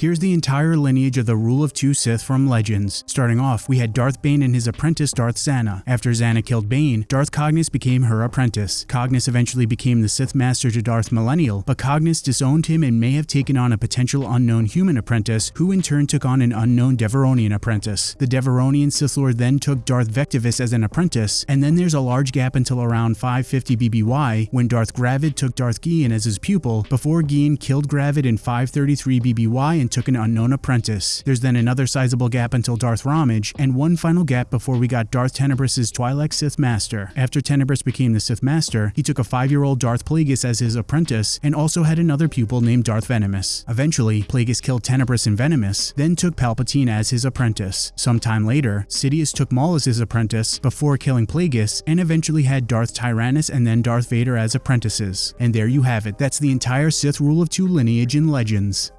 Here's the entire lineage of the Rule of Two Sith from Legends. Starting off, we had Darth Bane and his apprentice Darth Zannah. After Zannah killed Bane, Darth Cognus became her apprentice. Cognus eventually became the Sith Master to Darth Millennial, but Cognus disowned him and may have taken on a potential unknown human apprentice, who in turn took on an unknown Devaronian apprentice. The Devaronian Sith Lord then took Darth Vectivus as an apprentice, and then there's a large gap until around 550 BBY, when Darth Gravid took Darth Gean as his pupil, before Gean killed Gravid in 533 BBY and took an unknown apprentice. There's then another sizable gap until Darth Ramage, and one final gap before we got Darth Tenebrous' Twi'lek Sith Master. After Tenebrous became the Sith Master, he took a five-year-old Darth Plagueis as his apprentice, and also had another pupil named Darth Venamis. Eventually, Plagueis killed Tenebrous and Venamis, then took Palpatine as his apprentice. Sometime later, Sidious took Maul as his apprentice, before killing Plagueis, and eventually had Darth Tyrannus and then Darth Vader as apprentices. And there you have it, that's the entire Sith Rule of Two lineage in Legends.